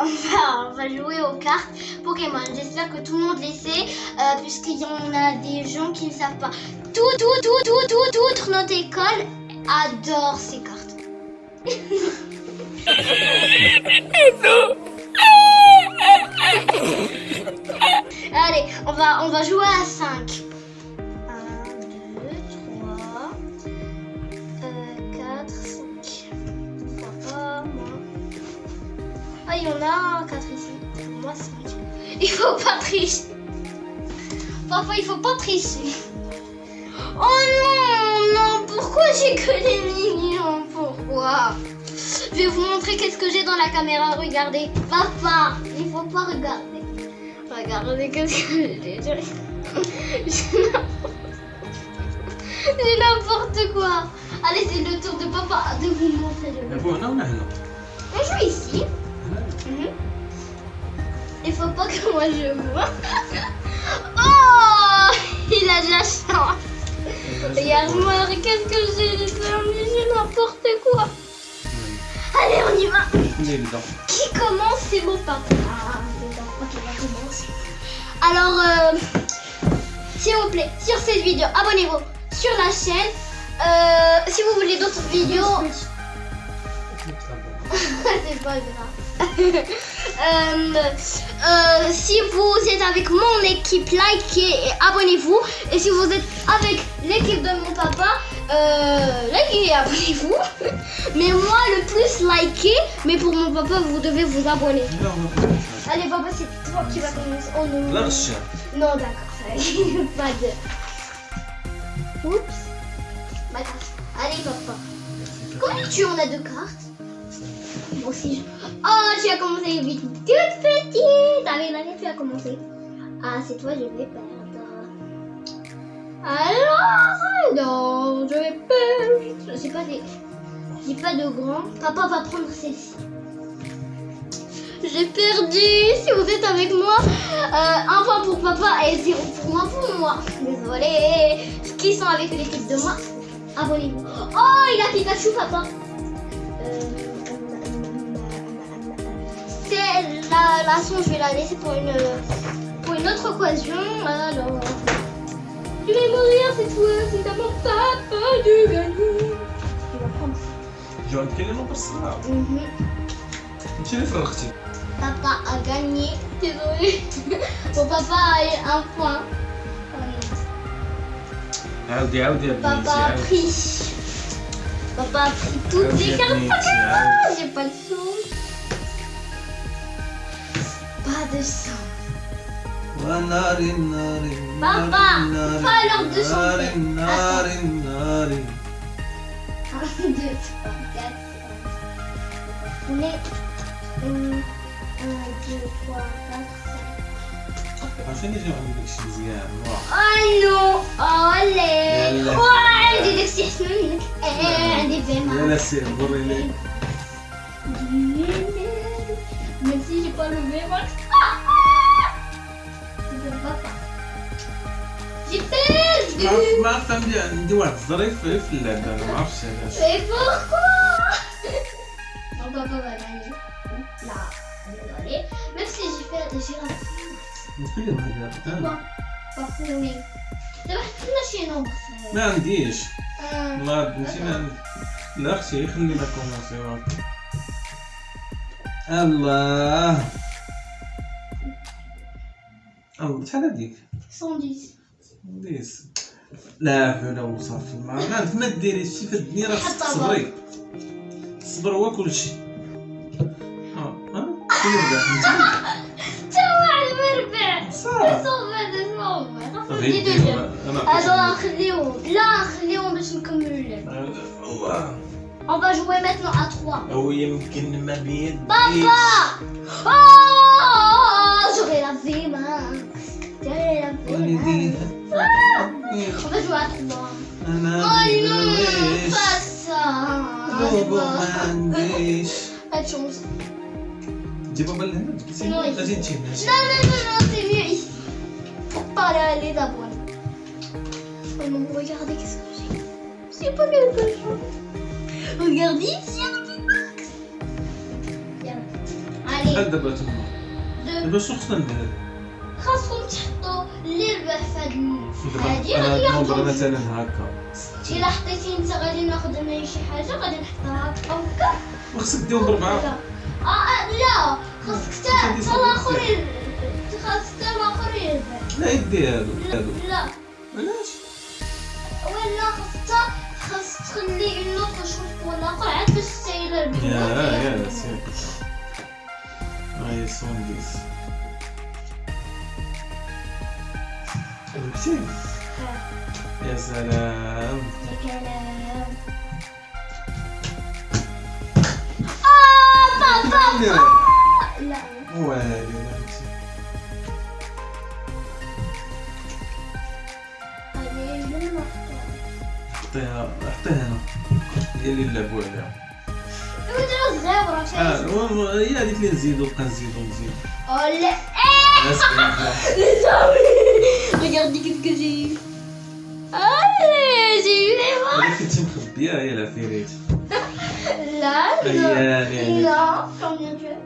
on va, on va jouer aux cartes Pokémon. J'espère que tout le monde les sait, euh, puisqu'il y en a des gens qui ne savent pas. Tout, tout, tout, tout, tout, toute notre école adore ces cartes. Allez, on va, on va jouer à 5. pas catricer. Moi, c'est Il faut pas tricher. Parfois, il faut pas tricher. Oh non, non, pourquoi j'ai que des millions Pourquoi? Je vais vous montrer qu'est-ce que j'ai dans la caméra. Regardez. Papa, il faut pas regarder. Regardez qu'est-ce que j'ai. J'ai n'importe quoi. Allez, c'est le tour de papa de vous montrer le. Non, non. On joue ici. Mhm. Il faut pas que moi je vois. oh Il a de la chance. Regarde-moi, qu'est-ce que j'ai perdu J'ai n'importe quoi. Allez, on y va. Qui commence C'est mon papa. Ah. Ok. Bah, Alors, euh, s'il vous plaît, sur cette vidéo, abonnez-vous sur la chaîne. Euh, si vous voulez d'autres vidéos... C'est pas grave. Euh, euh, si vous êtes avec mon équipe, likez et abonnez-vous. Et si vous êtes avec l'équipe de mon papa, euh, likez et abonnez-vous. Mais moi, le plus likez. Mais pour mon papa, vous devez vous abonner. Non, non. Allez, papa, c'est toi qui vas commencer. Oh non. Non, d'accord. Pas de. Oups. Allez, papa. Combien tu en as de cartes? Aussi. je- Oh, tu as commencé vite. Toute petite. Allez, allez, tu as commencé. Ah, c'est toi, je vais perdre. Alors, non, je vais perdre. J'ai pas des. Pas de grand. Papa va prendre celle-ci. J'ai perdu. Si vous êtes avec moi, euh, un point pour papa et zéro pour moi pour moi. Désolé. Qui sont avec l'équipe de moi? Abonnez-vous. Oh, il a Pikachu, papa. Euh, la, la son, je vais la laisser pour une, pour une autre occasion. Alors, je vais mourir cette fois. C'est à mon papa de gagner. Tu vas prendre. جاو نتكلموا بالصراحه Mhm. انت اللي فرقتي Papa a gagné. Désolé. Mon papa a eu un point. عاودي عاودي يا بنتي Papa a عاودي. pris. Papa a pris toutes عاودي les يا cartes بنتي Pokémon. عاودي. J'ai pas de sang. Bahadır son. Narin narin Baba, pardon narin narin narin narin Bu ne? Nasıl ne zaman gideceksiniz ya? Alo, ale. Yalla. Aa, dedik sesini. Ee, dedim. Yalla sen buraya. ما ما عرفت ما طيب، لا ما عنديش. بنتي ما لا أختي الله. الله شحال 110 ديس لا حول ولا قوه الا بالله ما ديري شي في الدنيا راه تصبري الصبر هو كلشي ها ها؟ تاوع المربع طيب، أنا خليهم لا خليهم باش نكملوا اللعب الله On va jouer maintenant à 3. Oui, أه، يمكن ما بيد بابا Oh, j'aurai لا vie. On va jouer à trois. Oh non, pas ça. Pas de chance. Non, non, non, c'est mieux ici. D'abord. Oh non, regardez qu'est-ce que j'ai. J'ai pas quelque chose. Regardez il y a un petit box. نربح فهاد هادي غادي نوضر مثلا هكا. إلا حطيتي أنت غادي ناخذ أنا شي حاجة غادي نحطها هكا. وخصك دير بربعه آه،, آه لا. خاصك حتى الآخرين. خاصك حتى الآخرين. لا يدي هادو. لا. علاش؟ ولا خاصك خاص تخلي النوط تشوف ولا قرعه باش تسير. يا يا سير. آه، هاي صندوق شيء يا سلام يا سلام آه بابا لا والو حطيها حطيها هنا هي اللي نلعبو عليها الزبرة شايف هي هذيك اللي نزيدو بقى نزيدو نزيدو لا Regardez qu'est-ce que j'ai eu. Allez, j'ai eu les mains. هذيك كنتي مخبيه هي العفيريت Là, non. ايام يعني Non, combien tu as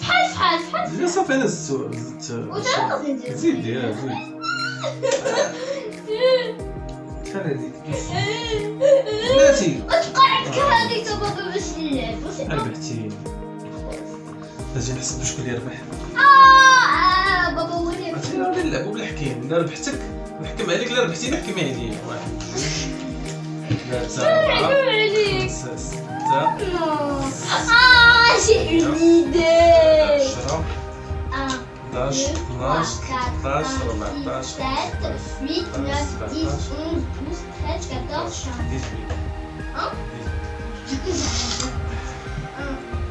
فحال فحال فحال لا صافي انا زدت زدت وتا غادي زيد يا زيد شحال هذيك بلاتي وتقعد كهذيك بابا باش نلعب ربحتي أجي نحسب شكون اللي ربح آه بابا ولي عرفتي غادي لا بالحكيم الا ربحتك نحكم عليك الا ربحتي نحكم عليا واحد ثلاثة عليك خمسة ستة آه شي عميدة 10 11 12 13 14 15 16 17 18 19 20